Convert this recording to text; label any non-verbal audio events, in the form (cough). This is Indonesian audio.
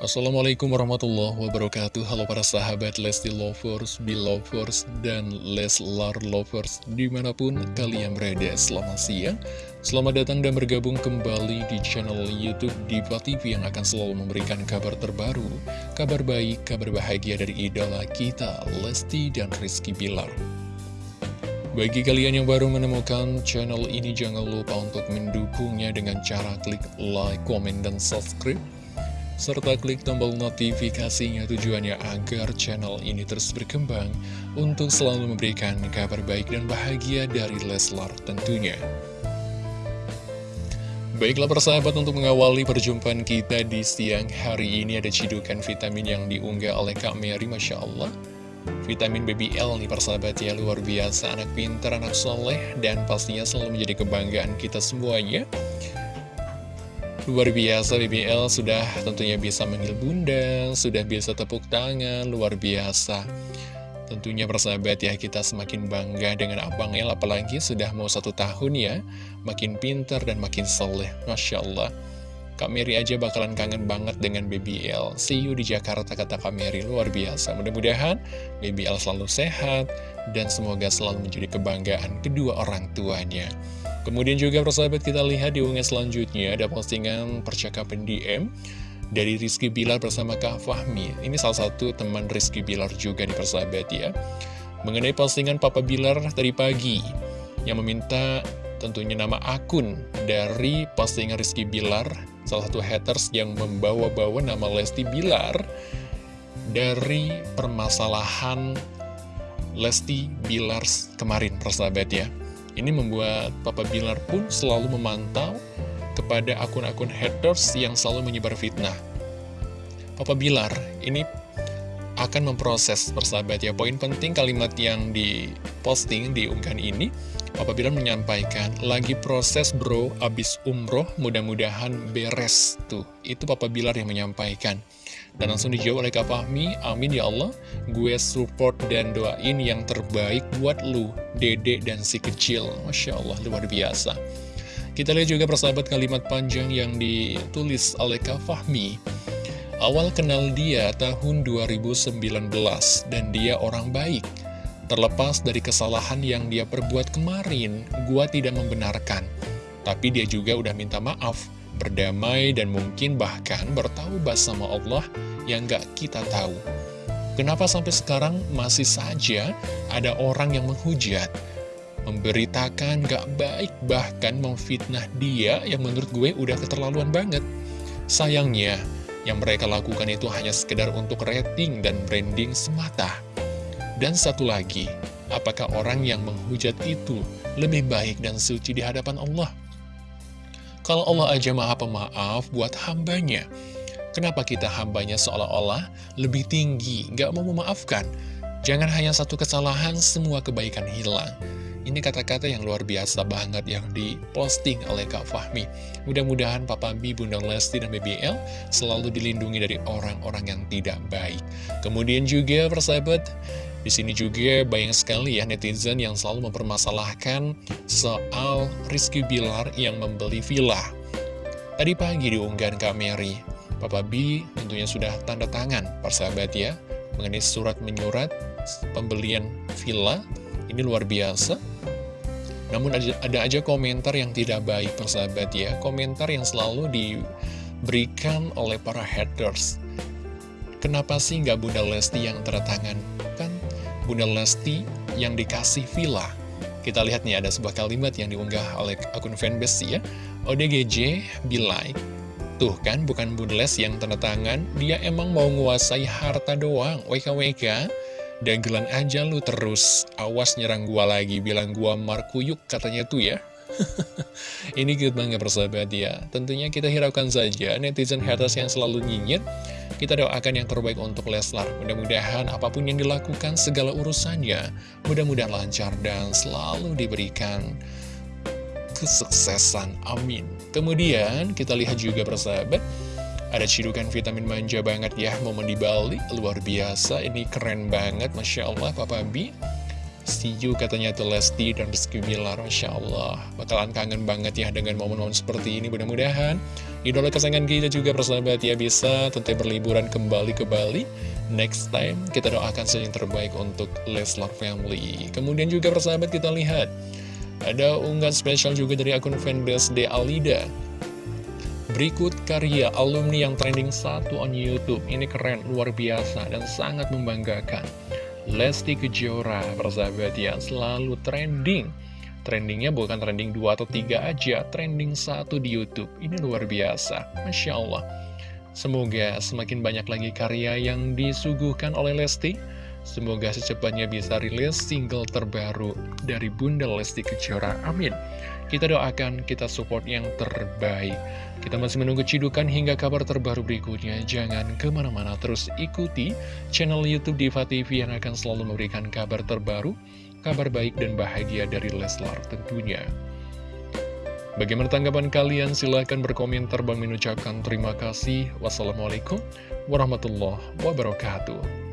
Assalamualaikum warahmatullahi wabarakatuh. Halo para sahabat Lesti Lovers, Belovers, dan Leslar Lovers Di mana pun kalian berada selamat siang. Selamat datang dan bergabung kembali di channel Youtube Diva TV Yang akan selalu memberikan kabar terbaru Kabar baik, kabar bahagia dari idola kita Lesti dan Rizky Bilar. Bagi kalian yang baru menemukan channel ini, jangan lupa untuk mendukungnya dengan cara klik like, komen, dan subscribe serta klik tombol notifikasinya tujuannya agar channel ini terus berkembang untuk selalu memberikan kabar baik dan bahagia dari Leslar tentunya. Baiklah persahabat untuk mengawali perjumpaan kita di siang hari ini ada cidukan vitamin yang diunggah oleh Kak Mary Masya Allah. Vitamin BBL nih persahabat ya luar biasa anak pintar, anak soleh dan pastinya selalu menjadi kebanggaan kita semuanya. Luar biasa BBL sudah tentunya bisa manggil bunda, sudah bisa tepuk tangan, luar biasa. Tentunya persahabat ya kita semakin bangga dengan Abang El apalagi sudah mau satu tahun ya. Makin pinter dan makin soleh, Masya Allah. Kak Mary aja bakalan kangen banget dengan BBL. See you di Jakarta kata Kak Mary, luar biasa. Mudah-mudahan BBL selalu sehat dan semoga selalu menjadi kebanggaan kedua orang tuanya. Kemudian juga persahabat kita lihat di unggah selanjutnya ada postingan percakapan DM dari Rizky Bilar bersama Kak Fahmi. Ini salah satu teman Rizky Bilar juga di persahabat ya. Mengenai postingan Papa Bilar tadi pagi yang meminta tentunya nama akun dari postingan Rizky Bilar, salah satu haters yang membawa-bawa nama Lesti Bilar dari permasalahan Lesti Bilar kemarin persahabat ya. Ini membuat Papa Bilar pun selalu memantau kepada akun-akun haters yang selalu menyebar fitnah. Papa Bilar ini akan memproses persahabat ya. Poin penting kalimat yang diposting di unggahan ini, Papa Bilar menyampaikan, lagi proses bro, abis umroh, mudah-mudahan beres. Tuh, itu Papa Bilar yang menyampaikan. Dan langsung dijawab oleh Kak Fahmi, amin ya Allah, gue support dan doain yang terbaik buat lu, dede dan si kecil. Masya Allah, luar biasa. Kita lihat juga persahabat kalimat panjang yang ditulis oleh Kak Fahmi. Awal kenal dia tahun 2019, dan dia orang baik. Terlepas dari kesalahan yang dia perbuat kemarin, gua tidak membenarkan. Tapi dia juga udah minta maaf berdamai dan mungkin bahkan bertaubat sama Allah yang gak kita tahu. Kenapa sampai sekarang masih saja ada orang yang menghujat, memberitakan gak baik, bahkan memfitnah dia yang menurut gue udah keterlaluan banget. Sayangnya, yang mereka lakukan itu hanya sekedar untuk rating dan branding semata. Dan satu lagi, apakah orang yang menghujat itu lebih baik dan suci di hadapan Allah? Kalau Allah aja maha pemaaf buat hambanya, kenapa kita hambanya seolah-olah lebih tinggi, gak mau memaafkan? Jangan hanya satu kesalahan, semua kebaikan hilang. Ini kata-kata yang luar biasa banget yang diposting oleh Kak Fahmi. Mudah-mudahan Papa B, Bunda Lesti, dan BBL selalu dilindungi dari orang-orang yang tidak baik. Kemudian juga persahabat, di sini juga banyak sekali ya netizen yang selalu mempermasalahkan soal Rizky Bilar yang membeli villa. Tadi pagi diunggah Kak Mary, Papa B tentunya sudah tanda tangan, persahabat ya, mengenai surat menyurat pembelian villa. Ini luar biasa. Namun ada, ada aja komentar yang tidak baik, persahabat ya. Komentar yang selalu diberikan oleh para haters. Kenapa sih nggak Bunda Lesti yang tanda tangan? Kan Bunda Lesti yang dikasih villa. Kita lihat nih ada sebuah kalimat yang diunggah oleh akun fanbase ya. ODGJ Bilai. Tuh kan bukan Bunda Lesti yang tanda tangan, dia emang mau nguasai harta doang. WKWK. Dagelan aja lu terus. Awas nyerang gua lagi, bilang gua markuyuk katanya tuh ya. (laughs) Ini cute banget persahabat ya. Tentunya kita hiraukan saja netizen haters yang selalu nyinyir kita doakan yang terbaik untuk Leslar. Mudah-mudahan apa pun yang dilakukan segala urusannya, mudah-mudahan lancar dan selalu diberikan kesuksesan. Amin. Kemudian kita lihat juga persahabat, ada cidukan vitamin manja banget ya, momen di Bali, luar biasa, ini keren banget, Masya Allah, Papa B. Katanya tuh Lesti dan Rizky Bilar Masya Allah. Bakalan kangen banget ya dengan momen-momen seperti ini Mudah-mudahan. Idola kesayangan kita juga persahabat ya bisa tentu berliburan kembali ke Bali. Next time kita doakan saja yang terbaik untuk Leslar Family. Kemudian juga persahabat kita lihat. Ada unggahan spesial juga dari akun fanbase De Alida. Berikut karya alumni yang trending satu on Youtube. Ini keren, luar biasa, dan sangat membanggakan Lesti Kejora, persahabat ya, selalu trending. Trendingnya bukan trending 2 atau 3 aja, trending satu di Youtube. Ini luar biasa, Masya Allah. Semoga semakin banyak lagi karya yang disuguhkan oleh Lesti. Semoga secepatnya bisa rilis single terbaru dari Bunda Lesti Kejora. Amin. Kita doakan, kita support yang terbaik. Kita masih menunggu cidukan hingga kabar terbaru berikutnya. Jangan ke mana-mana terus ikuti channel Youtube Diva TV yang akan selalu memberikan kabar terbaru, kabar baik dan bahagia dari Leslar tentunya. Bagaimana tanggapan kalian? Silahkan berkomentar. Bang mengucapkan terima kasih. Wassalamualaikum warahmatullahi wabarakatuh.